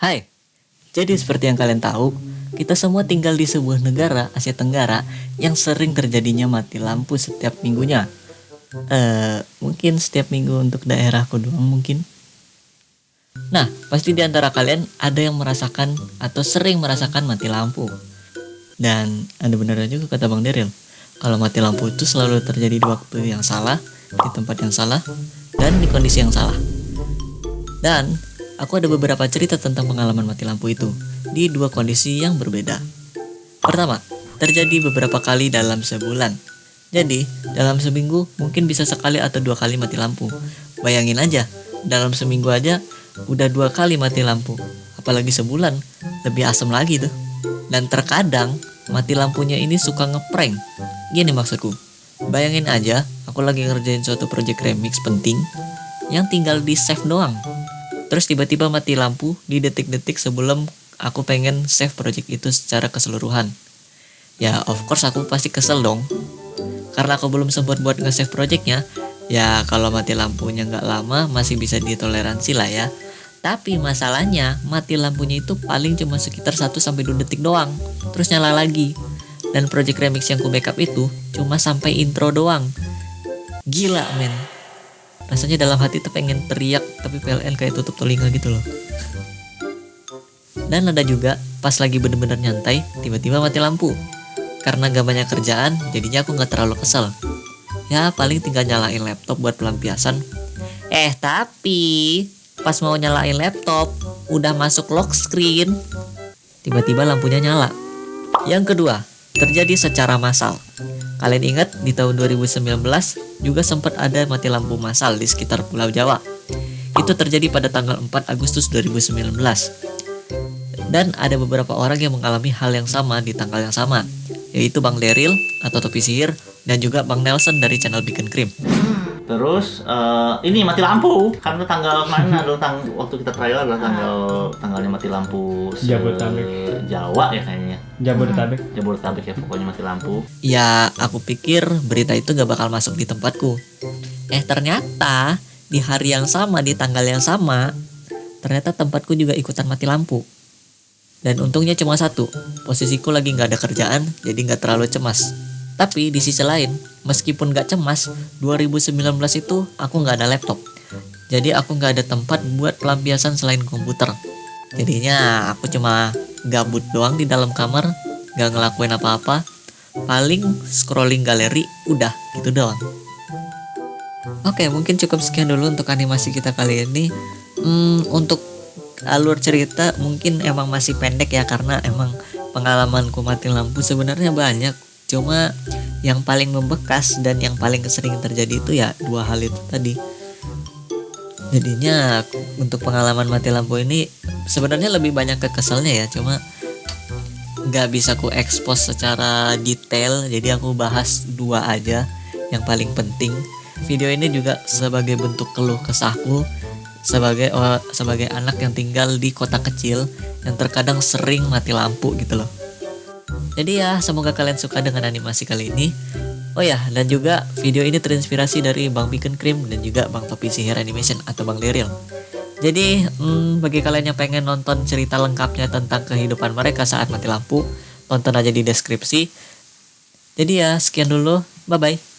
Hai, jadi seperti yang kalian tahu, kita semua tinggal di sebuah negara Asia Tenggara yang sering terjadinya mati lampu setiap minggunya. Eh, mungkin setiap minggu untuk daerahku doang mungkin. Nah, pasti di antara kalian ada yang merasakan atau sering merasakan mati lampu. Dan ada benernya juga kata Bang Deril, kalau mati lampu itu selalu terjadi di waktu yang salah, di tempat yang salah, dan di kondisi yang salah. Dan aku ada beberapa cerita tentang pengalaman mati lampu itu di dua kondisi yang berbeda. Pertama, terjadi beberapa kali dalam sebulan. Jadi, dalam seminggu mungkin bisa sekali atau dua kali mati lampu. Bayangin aja, dalam seminggu aja udah dua kali mati lampu. Apalagi sebulan, lebih asem lagi tuh. Dan terkadang, mati lampunya ini suka ngeprank. Gini maksudku, bayangin aja, aku lagi ngerjain suatu project remix penting yang tinggal di save doang terus tiba-tiba mati lampu di detik-detik sebelum aku pengen save project itu secara keseluruhan. Ya of course aku pasti kesel dong. Karena aku belum sempat buat nge-save projectnya ya kalau mati lampunya nggak lama masih bisa ditoleransi lah ya. Tapi masalahnya mati lampunya itu paling cuma sekitar 1-2 detik doang terus nyala lagi. Dan project remix yang ku backup itu cuma sampai intro doang. Gila men rasanya dalam hati tuh pengen teriak tapi PLN kayak tutup telinga gitu loh. Dan ada juga pas lagi bener-bener nyantai tiba-tiba mati lampu. Karena gak banyak kerjaan jadinya aku gak terlalu kesel. Ya paling tinggal nyalain laptop buat pelampiasan. Eh tapi pas mau nyalain laptop udah masuk lock screen. Tiba-tiba lampunya nyala. Yang kedua terjadi secara massal Kalian ingat di tahun 2019 juga sempat ada mati lampu massal di sekitar Pulau Jawa. Itu terjadi pada tanggal 4 Agustus 2019. Dan ada beberapa orang yang mengalami hal yang sama di tanggal yang sama, yaitu Bang Deril atau Topi Sihir dan juga Bang Nelson dari channel Bikin Cream. Terus uh, ini mati lampu karena tanggal kemarin adalah tang waktu kita trial adalah tanggal tanggalnya mati lampu se Jabodetabek. Jawa ya kayaknya. Jabodetabek. Jabodetabek ya pokoknya mati lampu. Ya, aku pikir berita itu gak bakal masuk di tempatku. Eh, ternyata di hari yang sama, di tanggal yang sama, ternyata tempatku juga ikutan mati lampu. Dan untungnya cuma satu, posisiku lagi gak ada kerjaan, jadi gak terlalu cemas. Tapi di sisi lain, meskipun gak cemas, 2019 itu aku gak ada laptop. Jadi aku gak ada tempat buat pelampiasan selain komputer. Jadinya aku cuma gabut doang di dalam kamar, gak ngelakuin apa-apa. Paling scrolling galeri, udah gitu doang. Oke, mungkin cukup sekian dulu untuk animasi kita kali ini. Hmm, untuk alur cerita mungkin emang masih pendek ya karena emang pengalamanku mati lampu sebenarnya banyak cuma yang paling membekas dan yang paling sering terjadi itu ya dua hal itu tadi. Jadinya untuk pengalaman mati lampu ini sebenarnya lebih banyak ke keselnya ya cuma nggak bisa ku expose secara detail. Jadi aku bahas dua aja yang paling penting. Video ini juga sebagai bentuk keluh kesahku sebagai oh, sebagai anak yang tinggal di kota kecil yang terkadang sering mati lampu gitu loh jadi ya, semoga kalian suka dengan animasi kali ini. Oh ya, dan juga video ini terinspirasi dari Bang Bikin Cream dan juga Bang Topi Sihir Animation atau Bang Leril. Jadi, hmm, bagi kalian yang pengen nonton cerita lengkapnya tentang kehidupan mereka saat mati lampu, tonton aja di deskripsi. Jadi ya, sekian dulu. Bye-bye.